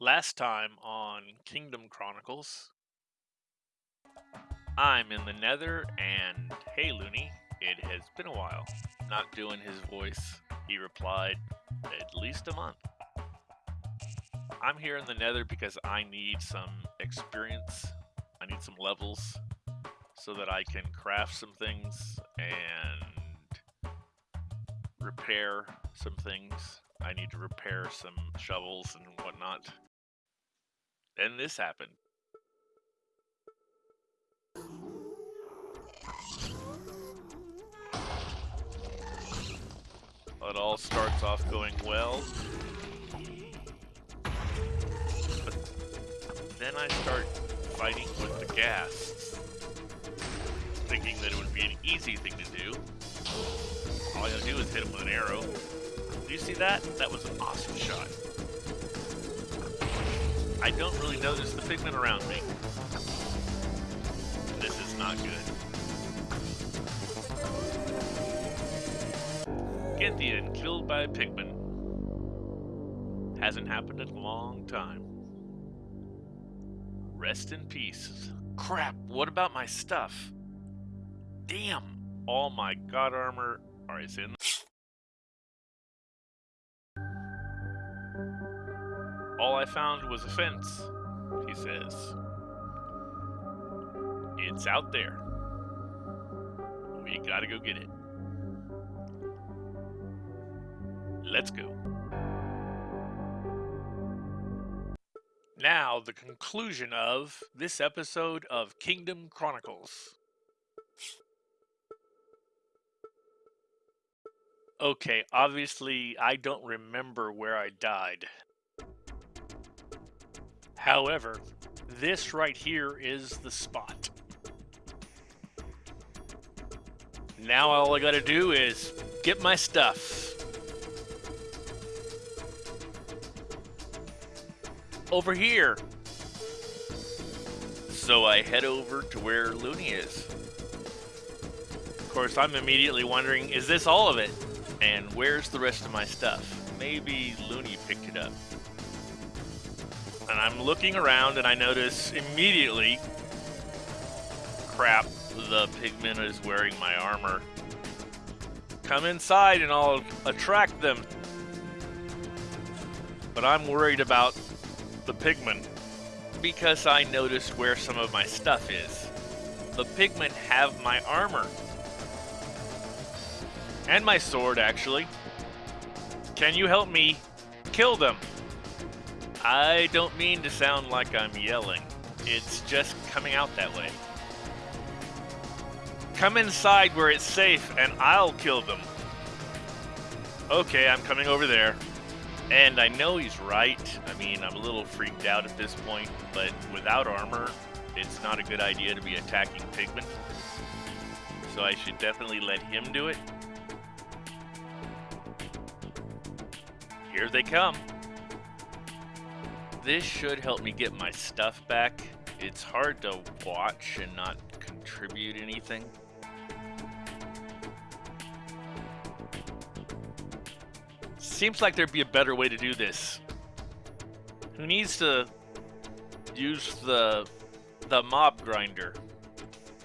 Last time on Kingdom Chronicles, I'm in the nether, and hey Looney, it has been a while. Not doing his voice, he replied, at least a month. I'm here in the nether because I need some experience, I need some levels, so that I can craft some things and repair some things. I need to repair some shovels and whatnot. Then this happened. It all starts off going well. But then I start fighting with the ghast. thinking that it would be an easy thing to do. All I gotta do is hit him with an arrow. Do you see that? That was an awesome shot. I don't really notice the pigmen around me. This is not good. Ginthian killed by a pigman. Hasn't happened in a long time. Rest in peace. Crap, what about my stuff? Damn, all my god armor is in All I found was a fence, he says. It's out there. We gotta go get it. Let's go. Now, the conclusion of this episode of Kingdom Chronicles. Okay, obviously, I don't remember where I died. However, this right here is the spot. Now all I gotta do is get my stuff. Over here. So I head over to where Looney is. Of course, I'm immediately wondering, is this all of it? And where's the rest of my stuff? Maybe Looney picked it up and I'm looking around and I notice immediately, crap, the pigman is wearing my armor. Come inside and I'll attract them. But I'm worried about the pigman because I noticed where some of my stuff is. The pigmen have my armor. And my sword, actually. Can you help me kill them? I don't mean to sound like I'm yelling. It's just coming out that way. Come inside where it's safe and I'll kill them. Okay, I'm coming over there. And I know he's right. I mean, I'm a little freaked out at this point, but without armor, it's not a good idea to be attacking pigmen. So I should definitely let him do it. Here they come. This should help me get my stuff back. It's hard to watch and not contribute anything. Seems like there'd be a better way to do this. Who needs to use the the mob grinder?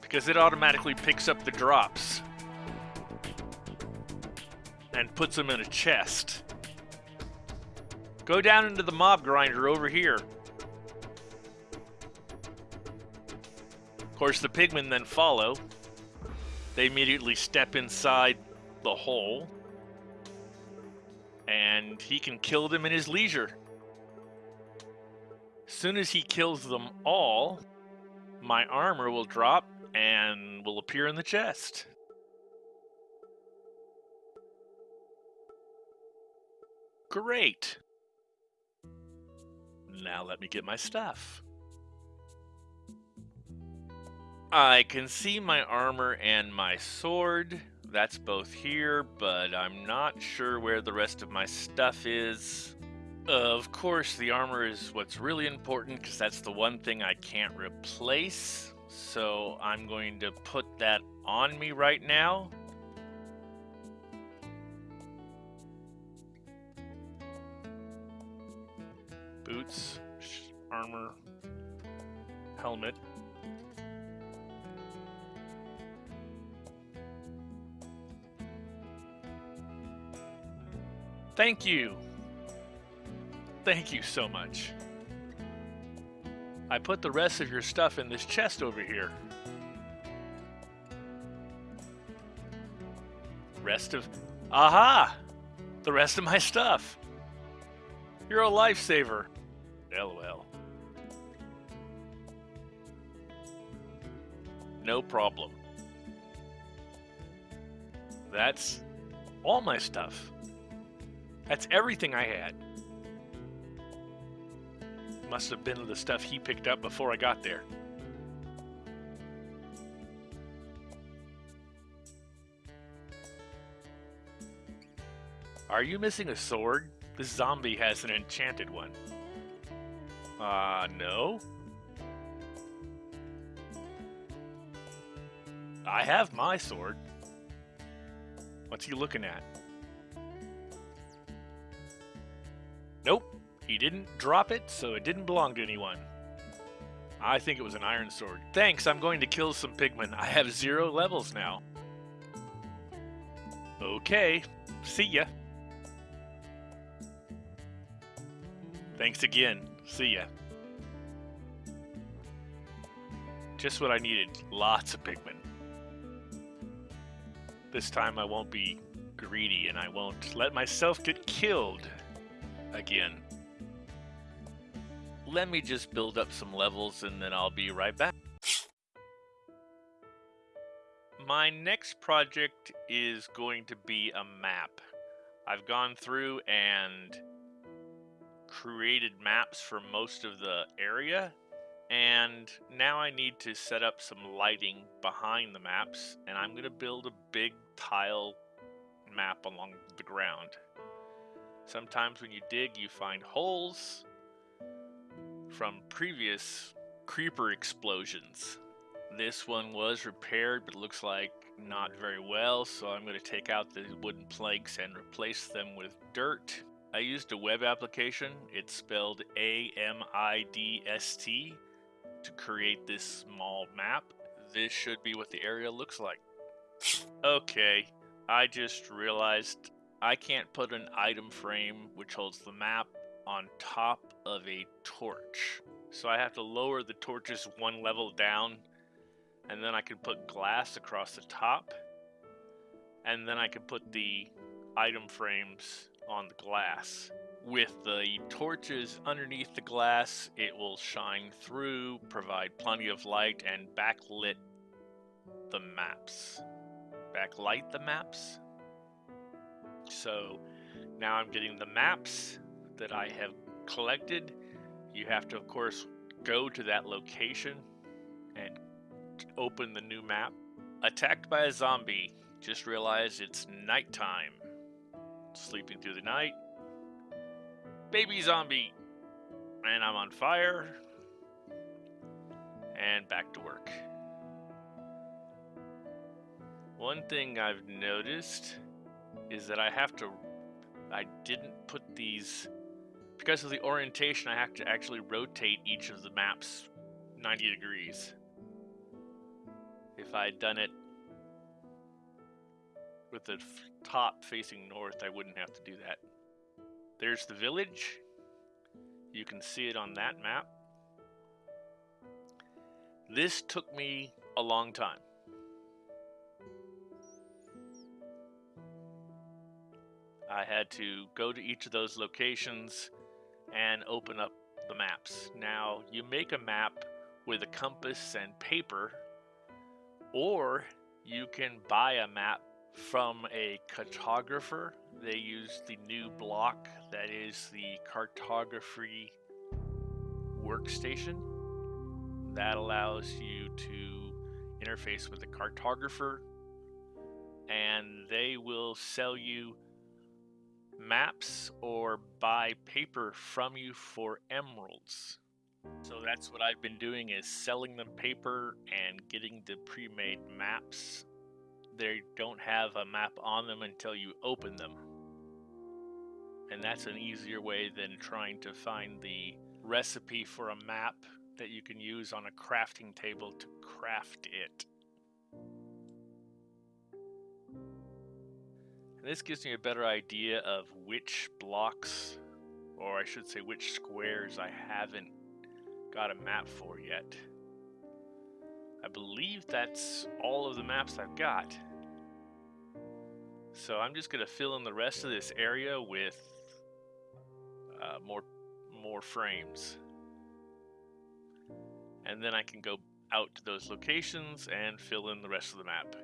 Because it automatically picks up the drops and puts them in a chest. Go down into the mob grinder over here. Of course, the pigmen then follow. They immediately step inside the hole. And he can kill them in his leisure. As soon as he kills them all, my armor will drop and will appear in the chest. Great. Now let me get my stuff. I can see my armor and my sword. That's both here, but I'm not sure where the rest of my stuff is. Of course, the armor is what's really important because that's the one thing I can't replace. So I'm going to put that on me right now. Boots, armor, helmet. Thank you. Thank you so much. I put the rest of your stuff in this chest over here. Rest of... Aha! The rest of my stuff. You're a lifesaver. LOL. No problem. That's all my stuff. That's everything I had. Must have been the stuff he picked up before I got there. Are you missing a sword? This zombie has an enchanted one. Uh, no. I have my sword. What's he looking at? Nope, he didn't drop it, so it didn't belong to anyone. I think it was an iron sword. Thanks, I'm going to kill some pigmen. I have zero levels now. Okay, see ya. Thanks again. See ya. Just what I needed. Lots of pigmen. This time I won't be greedy and I won't let myself get killed again. Let me just build up some levels and then I'll be right back. My next project is going to be a map. I've gone through and created maps for most of the area and now I need to set up some lighting behind the maps and I'm going to build a big tile map along the ground. Sometimes when you dig you find holes from previous creeper explosions. This one was repaired but looks like not very well so I'm going to take out the wooden planks and replace them with dirt I used a web application. It's spelled A-M-I-D-S-T to create this small map. This should be what the area looks like. Okay, I just realized I can't put an item frame which holds the map on top of a torch. So I have to lower the torches one level down and then I can put glass across the top and then I can put the item frames on the glass. With the torches underneath the glass, it will shine through, provide plenty of light, and backlit the maps. Backlight the maps. So now I'm getting the maps that I have collected. You have to, of course, go to that location and open the new map. Attacked by a zombie. Just realize it's nighttime sleeping through the night. Baby zombie. And I'm on fire. And back to work. One thing I've noticed is that I have to, I didn't put these, because of the orientation, I have to actually rotate each of the maps 90 degrees. If I had done it with the top facing north, I wouldn't have to do that. There's the village. You can see it on that map. This took me a long time. I had to go to each of those locations and open up the maps. Now, you make a map with a compass and paper, or you can buy a map from a cartographer. They use the new block that is the cartography workstation. That allows you to interface with the cartographer and they will sell you maps or buy paper from you for emeralds. So that's what I've been doing is selling them paper and getting the pre-made maps they don't have a map on them until you open them. And that's an easier way than trying to find the recipe for a map that you can use on a crafting table to craft it. And this gives me a better idea of which blocks, or I should say which squares I haven't got a map for yet. I believe that's all of the maps I've got. So I'm just going to fill in the rest of this area with uh, more more frames. And then I can go out to those locations and fill in the rest of the map.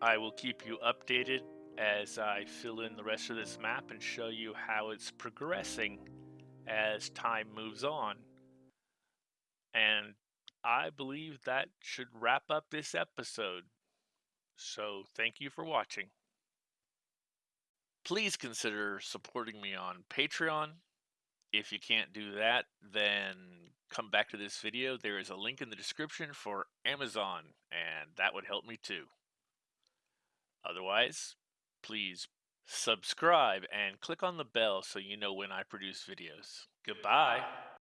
I will keep you updated as I fill in the rest of this map and show you how it's progressing as time moves on. And I believe that should wrap up this episode. So thank you for watching. Please consider supporting me on Patreon. If you can't do that, then come back to this video. There is a link in the description for Amazon, and that would help me too. Otherwise, please subscribe and click on the bell so you know when I produce videos. Goodbye.